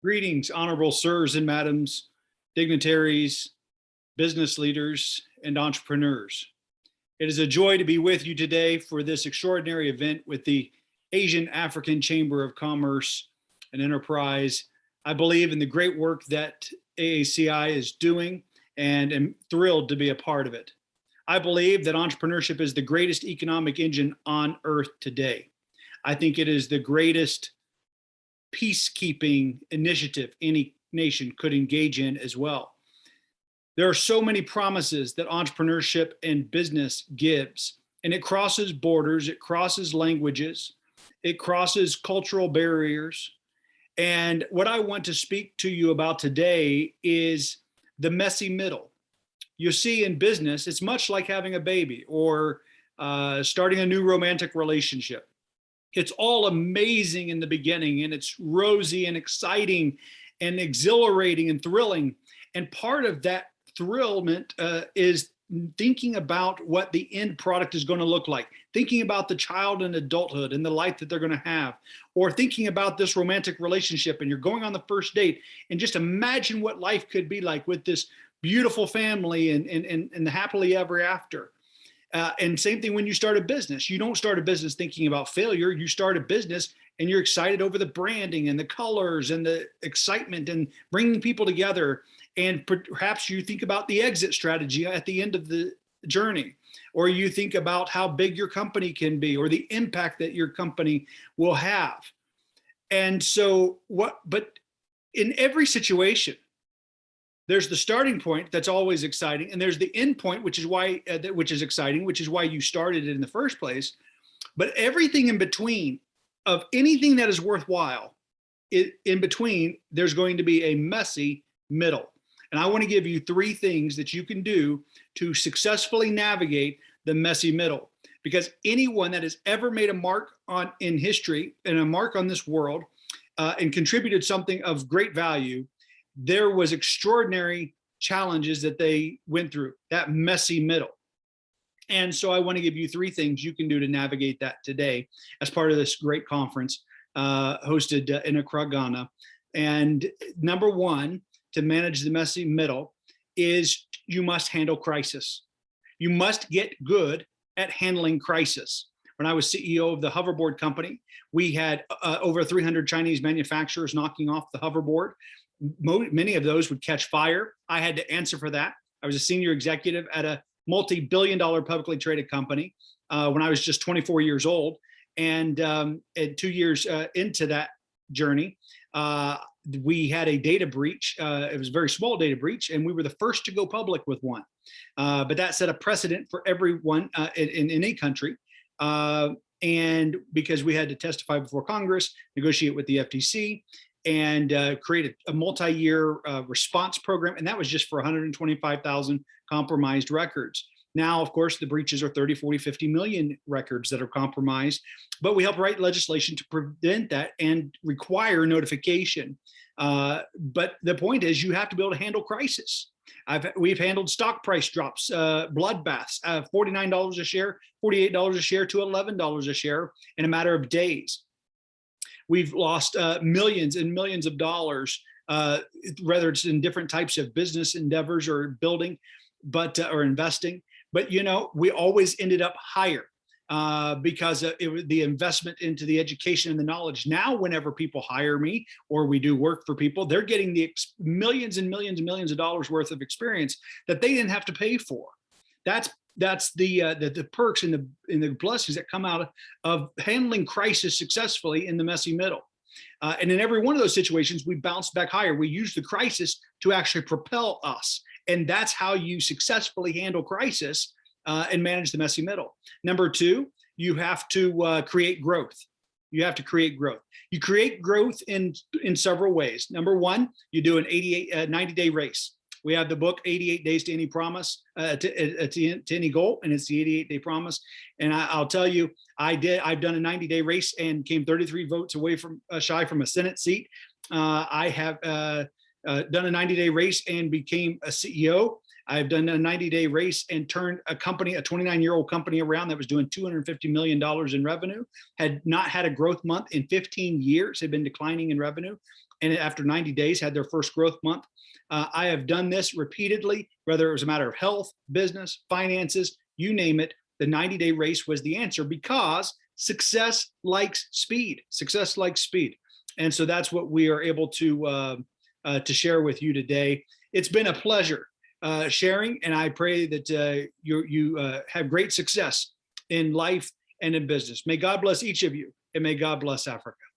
Greetings, honorable sirs and madams, dignitaries, business leaders, and entrepreneurs. It is a joy to be with you today for this extraordinary event with the Asian African Chamber of Commerce and Enterprise. I believe in the great work that AACI is doing and am thrilled to be a part of it. I believe that entrepreneurship is the greatest economic engine on earth today. I think it is the greatest peacekeeping initiative any nation could engage in as well. There are so many promises that entrepreneurship and business gives, and it crosses borders, it crosses languages, it crosses cultural barriers. And what I want to speak to you about today is the messy middle. You see in business, it's much like having a baby or uh, starting a new romantic relationship it's all amazing in the beginning and it's rosy and exciting and exhilarating and thrilling. And part of that thrillment uh, is thinking about what the end product is going to look like, thinking about the child and adulthood and the life that they're going to have, or thinking about this romantic relationship and you're going on the first date and just imagine what life could be like with this beautiful family and, and, and, and the happily ever after. Uh, and same thing when you start a business. You don't start a business thinking about failure. You start a business and you're excited over the branding and the colors and the excitement and bringing people together. And perhaps you think about the exit strategy at the end of the journey, or you think about how big your company can be or the impact that your company will have. And so what, but in every situation, there's the starting point that's always exciting and there's the end point which is why uh, which is exciting which is why you started it in the first place. But everything in between of anything that is worthwhile it, in between there's going to be a messy middle. And i want to give you three things that you can do to successfully navigate the messy middle. Because anyone that has ever made a mark on in history and a mark on this world uh, and contributed something of great value there was extraordinary challenges that they went through, that messy middle. And so I want to give you three things you can do to navigate that today as part of this great conference uh, hosted uh, in Accra, Ghana. And number one, to manage the messy middle is you must handle crisis. You must get good at handling crisis. When I was CEO of the hoverboard company, we had uh, over 300 Chinese manufacturers knocking off the hoverboard many of those would catch fire. I had to answer for that. I was a senior executive at a multi-billion dollar publicly traded company uh, when I was just 24 years old. And, um, and two years uh, into that journey, uh, we had a data breach. Uh, it was a very small data breach, and we were the first to go public with one. Uh, but that set a precedent for everyone uh, in, in, any country. and because we had to testify before Congress, negotiate with the FTC, and uh, create a, a multi-year uh, response program. And that was just for 125,000 compromised records. Now, of course, the breaches are 30, 40, 50 million records that are compromised, but we help write legislation to prevent that and require notification. Uh, but the point is you have to be able to handle crisis. I've, we've handled stock price drops, uh, bloodbaths, uh, $49 a share, $48 a share to $11 a share in a matter of days. We've lost uh, millions and millions of dollars, uh, whether it's in different types of business endeavors or building, but uh, or investing. But you know, we always ended up higher uh, because it, the investment into the education and the knowledge. Now, whenever people hire me or we do work for people, they're getting the millions and millions and millions of dollars worth of experience that they didn't have to pay for. That's that's the, uh, the, the perks and the and the blessings that come out of handling crisis successfully in the messy middle. Uh, and in every one of those situations, we bounce back higher. We use the crisis to actually propel us. And that's how you successfully handle crisis uh, and manage the messy middle. Number two, you have to uh, create growth. You have to create growth. You create growth in, in several ways. Number one, you do an 88, uh, 90 day race. We have the book 88 Days to Any Promise, uh, to, uh, to, to, Any Goal, and it's the 88 Day Promise. And I, will tell you, I did. I've done a 90 day race and came 33 votes away from uh, shy from a Senate seat. Uh, I have uh, uh, done a 90 day race and became a CEO. I've done a 90 day race and turned a company, a 29 year old company around that was doing $250 million in revenue, had not had a growth month in 15 years, had been declining in revenue and after 90 days had their first growth month. Uh, I have done this repeatedly, whether it was a matter of health, business, finances, you name it. The 90 day race was the answer because success likes speed. Success likes speed. And so that's what we are able to, uh, uh, to share with you today. It's been a pleasure uh, sharing, and I pray that uh, you, you uh, have great success in life and in business. May God bless each of you, and may God bless Africa.